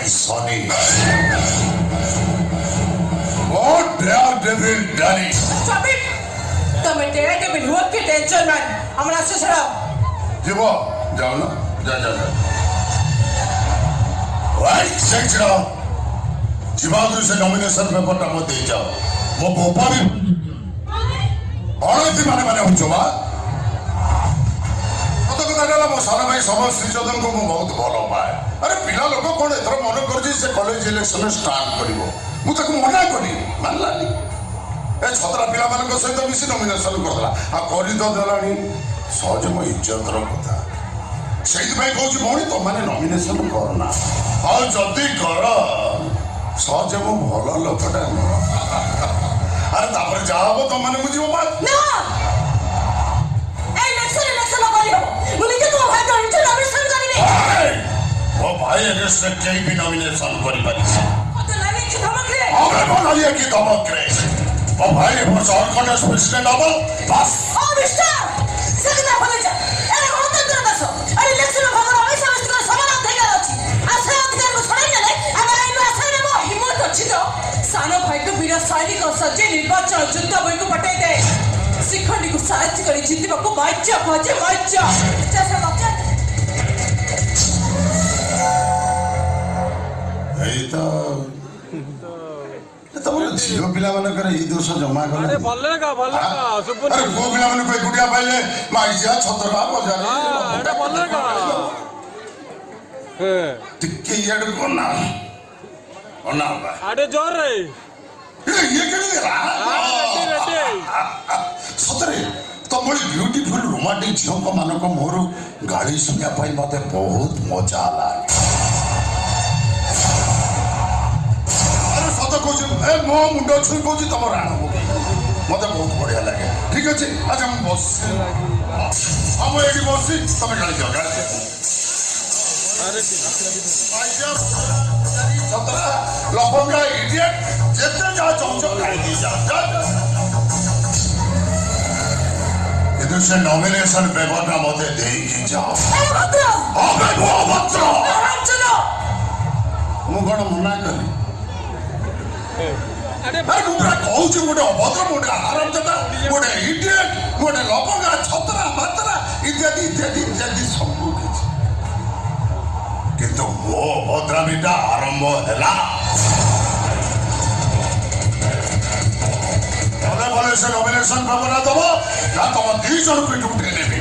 eyes on it. Oh, daredevil done it. Stop it! તમે Terre I'm બિલવત કે tension માં હમણાં શું સરાવ જીવો જાઓ ને જા જા જા વાઈ સેક્ટર જીવાદુ સે નોમિનેશન પેપર ટા મત દે જાઓ મો ભોપાલી અણતિ મને हम ઉચવા କହିଲା ମୋ ସାର ଭାଇ ସମର ଶ୍ରୀଚନ୍ଦନଙ୍କୁ ମୁଁ ବହୁତ ଭଲ ପାଏ ଆରେ ପିଲା ଲୋକ କ'ଣ ଏଥର ମନେ କରୁଛି ସେ କଲେଜ ଇଲେକ୍ସନରେ ଷ୍ଟାଣ୍ଡ କରିବ ମୁଁ ତାକୁ ମନା କଲି ମାନିଲାନି ଏ ଛତରା ପିଲାମାନଙ୍କ ସହିତ ମିଶି ନୋମିନେସନ୍ କରିଦେଲା ଆଉ କରି ତ ଦେଲାଣି ସହଜ ମୋ ଇଜ୍ଜତର କଥା ସେଇଥିପାଇଁ କହୁଛି ଭଉଣୀ ତମମାନେ ନୋମିନେସନ୍ କରନା ଆଉ ଯଦି କର ସହଜ ମୁଁ ଭଲ ଲୋକଟା ନୁହଁ ଆରେ ତାପରେ ଯାହା ହବ ତମମାନେ ବୁଝିବ ମା સ્ટેટ બી નોમિનેશન કરી પારી હવે બનાવીએ કે ଅଛି આ ସେ ଅଧିକାରକୁ ଛଡ଼ାଇ ନେଲେ ତ ସାନ ଭାଇକୁ ବୀର ନିର୍ବାଚନ ଯୁଦ୍ଧ ବହିକୁ ପଠାଇ ଦେ ସାହାଯ୍ୟ କରି ଜିତିବାକୁ ବାଜ୍ୟ ଭଜେ ମଜ୍ୟ ଚାଷ ଲକ୍ଷ ଏଇ ତ ତମର ଝିଅ ପିଲାମାନଙ୍କର ଏଇ ଦୋଷ ଜମା କଲେ ପୁଅ ପିଲାମାନଙ୍କୁ ଏକୁଟିଆ ପାଇଲେ ମାଇସିଆ ଛତରା ବଜାର ଟିକେ ଇଆଡେ ଅନା ଅନା ଆଡେ ଜୋରରେ ଇଏ କେମିତି ସତରେ ତମରି ବିୟୁଟିଫୁଲ ରୋମାଣ୍ଟିକ ଝିଅଙ୍କ ମାନଙ୍କ ମୋର ଗାଳି ଶୁଣିବା ପାଇଁ ମତେ ବହୁତ ମଜା ହେଲା ମତେ କହୁଛି ଏ ମୋ ମୁଣ୍ଡ ଛୁଇଁ କହୁଛି ତମର ଆଣ ମତେ ବହୁତ ବଢିଆ ଲାଗେ ଠିକ ଅଛି ଆଚ୍ଛା ମୁଁ ବସି ଆଉ ମୁଁ ଏଇଠି ବସି ତମେ ଗାଳି ଦିଅ ଗାଳି ଦିଅ ଛତରା ଲବଙ୍ଗା ଇଡିଏଟ୍ ଯେତେ ଯାହା ଚାହୁଁଛ ଗାଳି ଦେଇ ଯାଅ କିନ୍ତୁ ସେ ନମିନେସନ ପେପରଟା ମତେ ଦେଇକି ଯାଅ ଅଭଦ୍ର ମୁଁ କଣ ମନା କଲି ଆରେ ମୁଁ ପୁରା କହୁଛି ଗୋଟେ ଅଭଦ୍ର ଗୋଟେ ଆରାମଦାଦା ଗୋଟେ ଇଡିଏଟ୍ ଗୋଟେ ଲବଙ୍ଗା ଛତରା ମାତରା ଇତ୍ୟାଦି ଇତ୍ୟାଦି ଇତ୍ୟାଦି ସବୁ କିଛି କିନ୍ତୁ ମୋ ଅଭଦ୍ରାମିଟା ଆରମ୍ଭ ହେଲା ସେ ନମିନେସନ ଭାବନା ଦବ ନା ତମ ଦି ଜଣଙ୍କୁ ଏଠି ଉଠେଇ ନେବି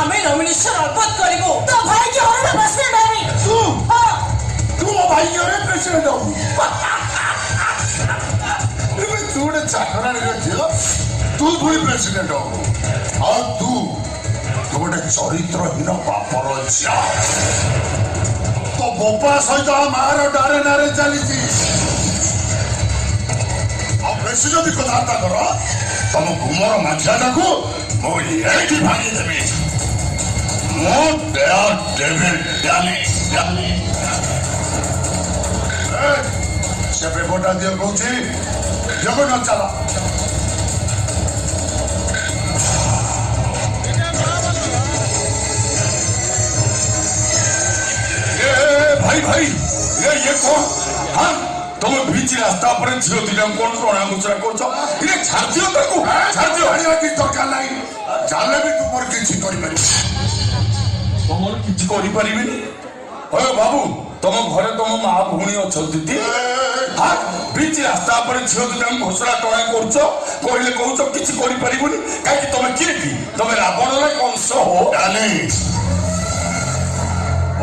ଆମେ ନମିନେସନ ଅଲବତ କରିବୁ ତୋ ଭାଇ ଜୋରରେ ପ୍ରେସିଡେଣ୍ଟ ହେବି ତୁ ତୁ ମୋ ଭାଇ ଜୋରରେ ପ୍ରେସିଡେଣ୍ଟ ହବୁ ତୁ ଗୋଟେ ଚାକରାଣୀର ଝିଅ ତୁ ପୁଣି ପ୍ରେସିଡେଣ୍ଟ ହବୁ ଆଉ ତୁ ତୁ ଗୋଟେ ଚରିତ୍ରହୀନ ବାପର ଝିଅ ତୋ ବୋପା ସହିତ ମାଆର ଡାରେ ନାରେ ଚାଲିଛି ଆଉ ବେଶି ଯଦି କଥାବାର୍ତ୍ତା କର ତମ ଗୁମର ମାଛିଆଟାକୁ ମୁଁ ଏଇଠି ଭାଙ୍ଗିଦେବି ସେ ପେପରଟା ଦିଅ କହୁଛି জগন্নাথ চালা ভাই ভাই এ ইয়ে কোন হ্যাঁ তুমি ভিজি রাস্তা উপরে ঝিও দুইটা কোন টଣା মুচড়া করছ ଟିକେ ଛାଡ଼ିଦିଅ ତାକୁ ଛାଡ଼ିଦିଅ ଆଣିବା କିଛି ଦରକାର ନାହିଁ ଜାଣିଲେ ବି ତୁମର କିଛି କରିପାରିବି ତମର କିଛି କରିପାରିବିନି ହଏ ବାବୁ ତମ ଘରେ ତମ ମା ଭଉଣୀ ଅଛନ୍ତି ବ୍ରିଚ୍ ରାସ୍ତା ଉପରେ ଝିଅକୁ ତମେ ଘୋଷଣା ଟଣା କରୁଛ କହିଲେ କହୁଛ କିଛି କରିପାରିବୁନି କାହିଁକି ତମେ କିଏ କି ତମେ ରାବଣର କଂସ ହୋ ଟ୍ୟାଲେଣ୍ଟ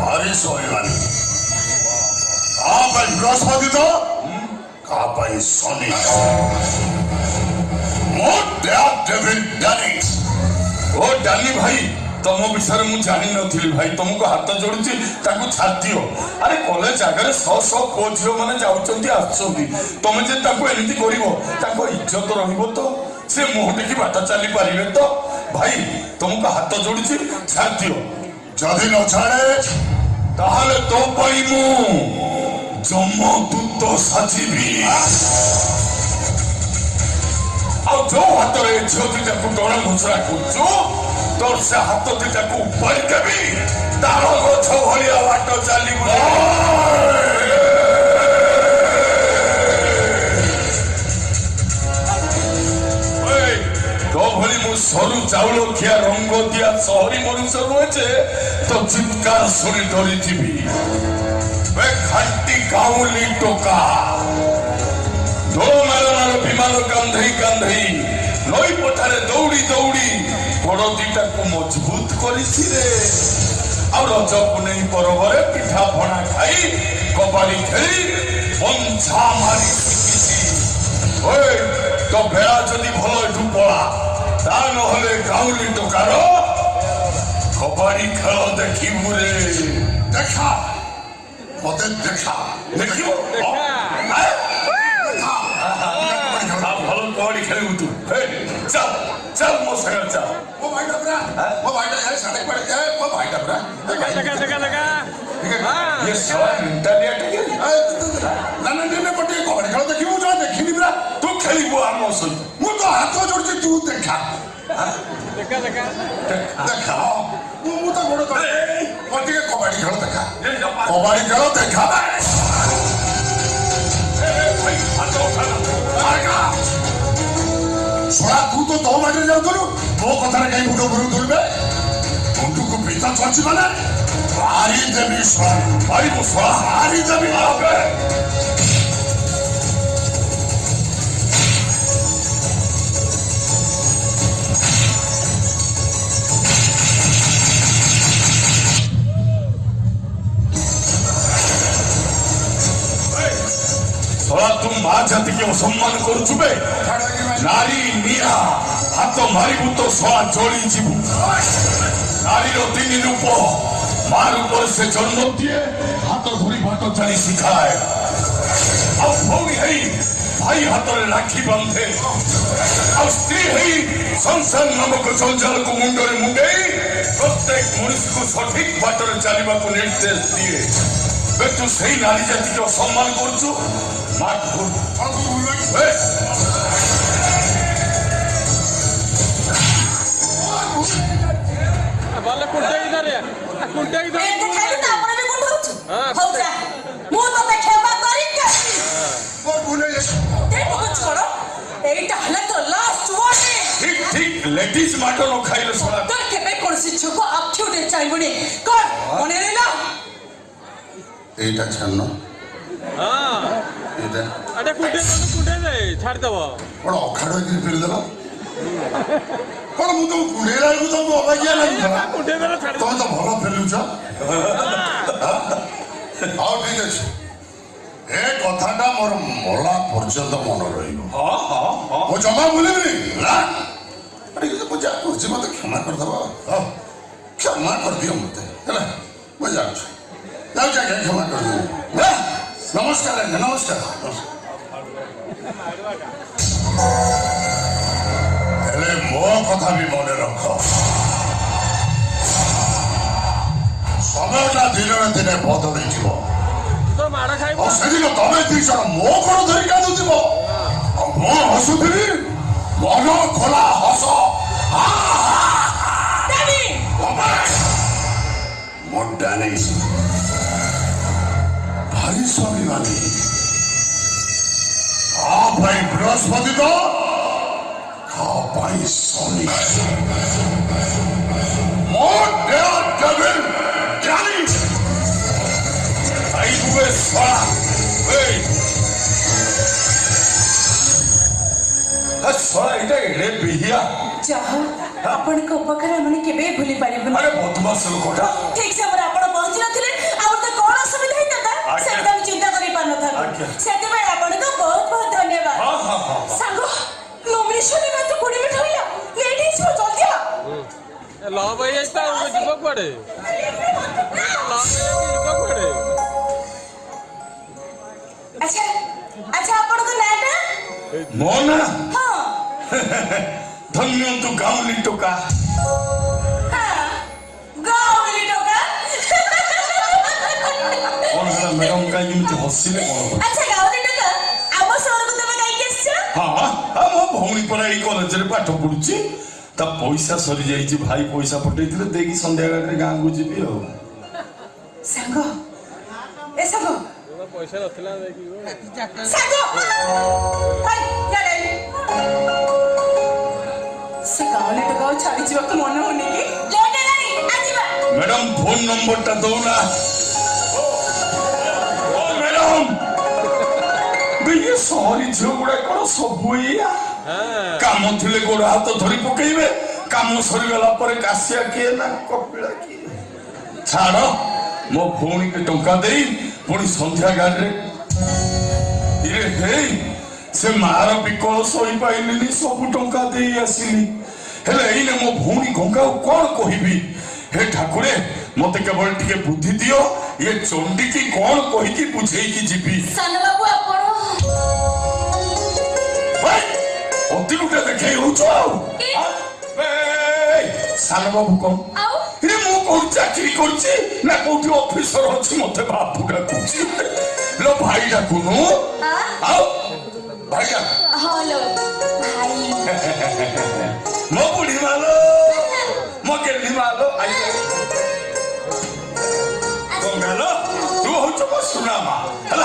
ଭାରି ଶୋଇବାନି କାହା ପାଇଁ ବୃହସ୍ପତି ତ କାହା ପାଇଁ ଶନି ମୁଁ ଡ୍ୟାଟ୍ ଡେଭିଡ୍ ଡ୍ୟାନିଟ୍ ଓ ଡ୍ୟାନି ଭାଇ ତମ ବିଷୟରେ ମୁଁ ଜାଣିନଥିଲି ଭାଇ ତମକୁ ହାତ ଯୋଡୁଛି ତାକୁ ଛାଦିଅ ଆରେ କଲେଜ ଆଗରେ ଶହ ଶହ ପୁଅ ଝିଅମାନେ ଯାଉଛନ୍ତି ଆସୁଛନ୍ତି ତମେ ଯେ ତାକୁ ଏମିତି କରିବ ତାଙ୍କ ଇଜ୍ଜତ ରହିବ ତ ସେ ମୁହଁ ଟେକି ବାଟ ଚାଲି ପାରିବେ ତ ଭାଇ ତମକୁ ହାତ ଯୋଡୁଛି ଛାଦିଅ ଯଦି ନ ଛାଡ଼େ ତାହେଲେ ତୋ ପାଇଁ ମୁଁ ଯମଦୂତ ସାଜିବି ଆଉ ଯୋଉ ହାତରେ ଝିଅ ଦିଟାକୁ ଡଣା ଘୋଷଣା କରୁଛୁ ତୋରସେ ହାତ ଦିଟାକୁ ଉପାରି ଦେବି ତାଳ ଗଛ ଭଳିଆ ବାଟ ଚାଲିବୁ ভলি মু সরু চাউল খিয়া রঙ্গ দিয়া শহরি মনুষ্য রয়েছে তো চিৎকার শুনে ডরি যাবি খাটি গাউলি টোকা ঢোল মেলনার বিমান কান্ধেই কান্ধেই নই পঠারে দৌড়ি দৌড়ি ଦିଟାକୁ ମଜବୁତ କରିଥିଲେ ଆଉ ରଜ ପୁନେଇ ପର୍ବରେ ପିଠା ଭଣା ଖାଇ କବାଡ଼ି ଖେଳି ପଞ୍ଛା ମାରି ଶିଖିଛି ତ ବେଳା ଯଦି ଭଲ ଏଠୁ ପଳା ତା ନହେଲେ ଗାଉଁଲି ଟୋକାର କବାଡ଼ି ଖେଳ ଦେଖିବୁ ରେ ଦେଖା ମତେ ଦେଖା ଦେଖିବ चल चल मुस्कर चल वो भाई डबरा वो भाई डबरा सड़क पर है वो भाई डबरा लगा लगा लगा ये साला इंटरनेट के ना ना ना पटे को हड़ खड़ा देखियो जा देखि नि बरा तू खेली वो हम सुन मु तो हाथ जोड़ के तू देखा देखा देखा देखा मु मु तो गोड़ कर पटे को हड़ खड़ा देखा कबाड़ी करो देखा ତୋ ବାଟରେ ଯାଉଥିଲୁ ତୋ କଥାରେ କାହିଁ ମୁଣ୍ଡ ଉପରକୁ ତୁଳିବେ ମୁଣ୍ଡକୁ ପିତା ଛଅଛି ମାନେ ମାରିଦେବି ମାରିବୁ ମାରିଦେବି বাবা তুমি মা জাতিকে অসম্মান করছুবে নারী নিয়া হাত মারিবু তো সোয়া চড়ি যিবু নারীর তিনি রূপ মার উপরে সে জন্ম দিয়ে হাত ধরি বাট চালি শিখায় ଆଉ ଭଉଣୀ ହେଇ ଭାଇ ହାତରେ ରାକ୍ଷୀ ବାନ୍ଧେ ଆଉ ସ୍ତ୍ରୀ ହେଇ ସଂସାର ନାମକ ଜଞ୍ଜାଳକୁ ମୁଣ୍ଡରେ ମୁଣ୍ଡେଇ ପ୍ରତ୍ୟେକ ମଣିଷକୁ ସଠିକ ବାଟରେ ଚାଲିବାକୁ ନିର୍ଦ୍ଦେଶ ଦିଏ একটু সেই নারী জাতিকে অসম্মান করছো వాళ్ళ కుట్టే ఇదారే కుట్టే ఇదారే ଲେଡିଜ ମାଟ ନ ଖାଇଲେ ଶଳା ତ କେବେ କୌଣସି ଝିଅକୁ ଆଖି ଉଠେଇ ଚାହିଁବୁନି କଣ ମନେ ରହିଲା এইটা ছাড়ন এটা আরে কুটে কোন কুটে রে ছাড় দেব বড় অখাড় হয়ে ফেল দেব কোন মু তো কুড়ে লাগু তো অবাগিয়া লাগু কুটে দেব ছাড় তুমি তো ভালো ফেলুছ ଆଉ ଠିକ ଅଛି ଏ କଥାଟା ମୋର ମଲା ପର୍ଯ୍ୟନ୍ତ ମନେ ରହିବ ମୁଁ ଜମା ଭୁଲିବିନି ନା ଆରେ କିନ୍ତୁ ମୁଁ ଯାହା କରୁଛି ମୋତେ କ୍ଷମା କରିଦେବ କ୍ଷମା କରିଦିଅ ମୋତେ ହେଲା ମୁଁ ଯାଉଛି তাও চাকরি ক্ষমা করবে না নমস্কার নমস্কার ହେଲେ ମୋ କଥା ବି ମନେ ରଖ ସମୟଟା ଦିନରେ ଦିନେ ବଦଳିଯିବ ସେଦିନ ତମେ ଦୁଇ ଜଣ ମୋ କଣ ଧରି କାନ୍ଦୁଥିବ ଆପଣଙ୍କ ଉପକାର ଆମେ କେବେ ଭୁଲି ପାରିବୁନି ଠିକ ସମୟରେ ଆପଣ ପହଞ୍ଚିନଥିଲେ ଆଉ ତ କଣ ଅସୁବିଧା ହେଇଥାନ୍ତା ସେମିତି ଆମେ ଚିନ୍ତା ସେଥିପାଇଁ ଆପଣଙ୍କୁ ବହୁତ ବହୁତ ସାଙ୍ଗ ନୋମିନେସନରେ ମାତ୍ର କୋଡ଼ିଏ ମିନିଟ୍ ହେଲା ଲେଟ୍ ହେଇଯିବ ଯିବ କୁଆଡ଼େ গাউলি টোকা ম্যাডাম কাই নিমিত্ত হসিলে কোন আচ্ছা গাউলি টোকা আম সরকু তুমি কাই কেছ হ্যাঁ আম ভৌণী পড়া এই কলেজরে পাঠ পড়ুছি তা পয়সা সরি যাইছি ভাই পয়সা পঠাইছিলে দেখি সন্ধ্যা বেলাটা গাঁকু ଯିବି ଆଉ ସାଙ୍ଗ ଏ ସାଙ୍ଗ ପଇସା ନଥିଲା ଦେଖିବ ସାଙ୍ଗ କାମ ଥିଲେ ଗୋଡ ହାତ ଧରି ପକେଇବେ କାମ ସରିଗଲା ପରେ କାଶିଆ କିଏ ନା କପିଳା କିଏ ଛାଡ଼ ମୋ ଭଉଣୀକୁ ଟଙ୍କା ଦେଇ ପୁଣି ସନ୍ଧ୍ୟା ଗାଡ଼ିରେ ସେ ମାର ବିକଳ ସହି ପାଇଲିନି ସବୁ ଟଙ୍କା ଦେଇ ଆସିଲି ହେଲେ ଏଇନେ ମୋ ଭଉଣୀ ଗଙ୍ଗାକୁ କ'ଣ କହିବି ହେ ଠାକୁରେ ମତେ କେବଳ ଟିକେ ବୁଦ୍ଧି ଦିଅ ଇଏ ଚଣ୍ଡିକି କ'ଣ କହିକି ବୁଝେଇକି ଯିବି ଅତି ଗୋଟେ ଦେଖେଇ ହଉଛ ଆଉ ସାନ ବାବୁ କଣ ମୁଁ କୋଉଠି ଚାକିରି କରୁଛି ନା କୋଉଠି ଅଫିସର ଅଛି ମତେ ବାପୁ ଡାକୁଛି ଲୋ ଭାଇ ଡାକୁନୁ ଆଉ ଭାଇ ଡାକୁ mo bùrì máa lọ mo gèlè máa lọ ayé Ganga লọ তুমি হচ্ছ মো সুনামা হল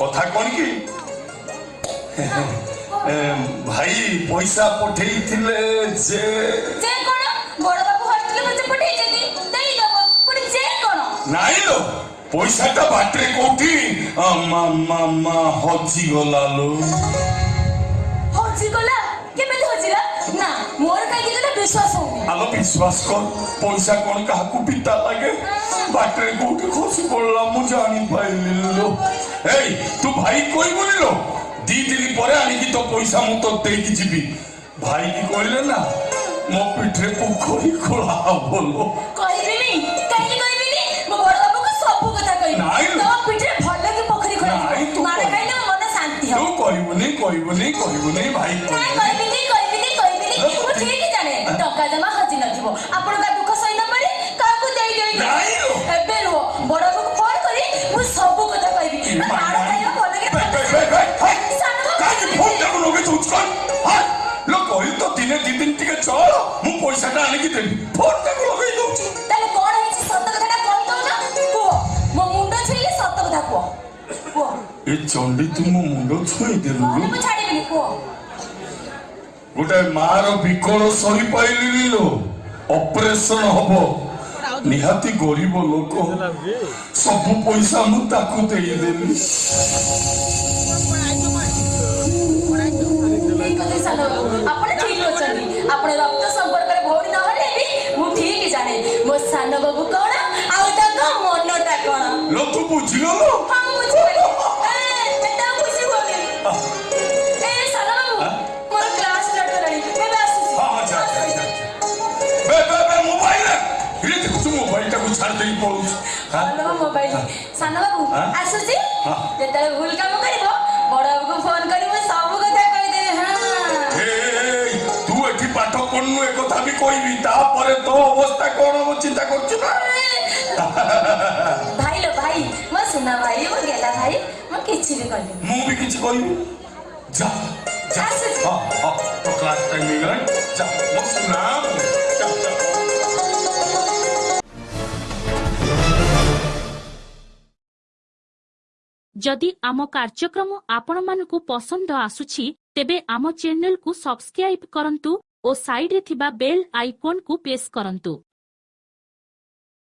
কথা কন কি ভাই পয়সা পঠেইছিলে যে ନାଇଁ ଲୋ ପଇସାଟା ବାଟରେ କୋଉଠି ମାମା ହଜିଗଲା ଲୋ ହଜିଗଲା ভালো বিশ্বাস কর পয়সা কোন কাকু পিতা লাগে বাটরে কোটি খসি পড়লাম মু জানি পাইলি এই তু ভাই কই বলিল দি দিলি পরে আনিকি তো পয়সা মু তো দেইকি জিবি ভাই কি কইলে না ମୋ ପିଠିରେ ପୋଖରୀ ଖୋଳା ହବ ଲୋ କହିବିନି କାହିଁକି କହିବିନି ମୋ ବଡ଼ ବାବୁକୁ ସବୁ କଥା କହିବି ତୋ ପିଠିରେ ଭଲ କି ପୋଖରୀ ଖୋଳା ହବ ମାନେ କହିଲେ ମୋ ମନ ଶାନ୍ତି ହବ ତୁ କହିବୁନି କହିବୁନି କହିବୁନି ଭାଇ କହିବିନି ಸಕಲ ಅಣಗಿದ್ದೇನೆ ಫೋನ್ ತಗೊಳ್ಳೋ ಹೋಯ್ತು ତାହେଲେ କଣ ହେଇଛି ସତ କଥାଟା କଣ କହୁଛ କୁହ ମୋ ମୁଣ୍ଡ ଛୁଇଁଲେ ସତ କଥା କୁହ କୁହ ଏ ଚଣ୍ଡୀ ତୁ ମୋ ମୁଣ୍ଡ ଛୁଇଁ ଦେଲୁ ନହେଲେ ମୁଁ ଛାଡ଼ିବିନି କୁହ ଗୋଟେ ମାର ବିକଳ ସହି ପାଇଲିନି ଲୋ ଅପରେସନ ହବ ନିହାତି ଗରିବ ଲୋକ ସବୁ ପଇସା ମୁଁ ତାକୁ ଦେଇଦେଲି ଏଇ କଥା ସାନ ବାବୁ ଆପଣ ଠିକ ଅଛନ୍ତି ଆପଣ ମୋ ସାନ ବାବୁ କଣ ଆଉ ତାଙ୍କ ମନଟା କଣ ଲକ୍ଷ ବୁଝିଲ ଲୋ ସାନ ବାବୁ ମୋର କ୍ଲାସ ସାନ ବାବୁ ଆସୁଛି ଯେତେବେଳେ ଭୁଲ କାମ କରିବ ବଡ଼ ବାବୁକୁ ଫୋନ୍ କରିବ অন্য কথা আমি কইবি তারপরে তো অবস্থা কোন চিন্তা করছি না ভাই লো ভাই মো সুনা ভাই মো গেলা ভাই মো কিছু বি মু বি কিছু কইবি যা যা হ্যাঁ, হ্যাঁ তো ক্লাস টাইম গেল যা ଯଦି ଆମ କାର୍ଯ୍ୟକ୍ରମ ଆପଣମାନଙ୍କୁ ପସନ୍ଦ ଆସୁଛି ତେବେ ଆମ ଚ୍ୟାନେଲକୁ ସବସ୍କ୍ରାଇବ୍ କରନ୍ତୁ ଓ ସାଇଡ୍ରେ ଥିବା ବେଲ୍ ଆଇକନ୍କୁ ପ୍ରେସ୍ କରନ୍ତୁ